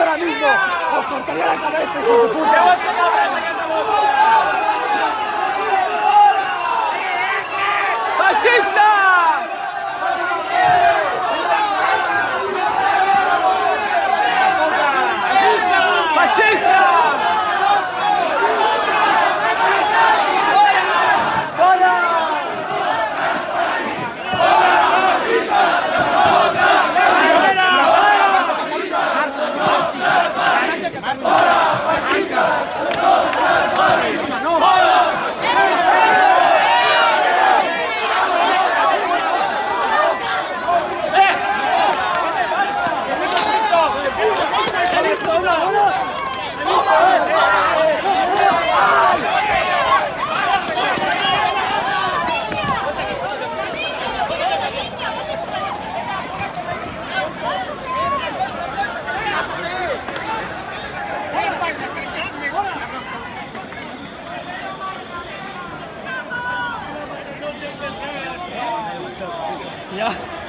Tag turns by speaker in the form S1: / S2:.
S1: ahora mismo! ¡Os cortaría la cabeza! 你
S2: 녕.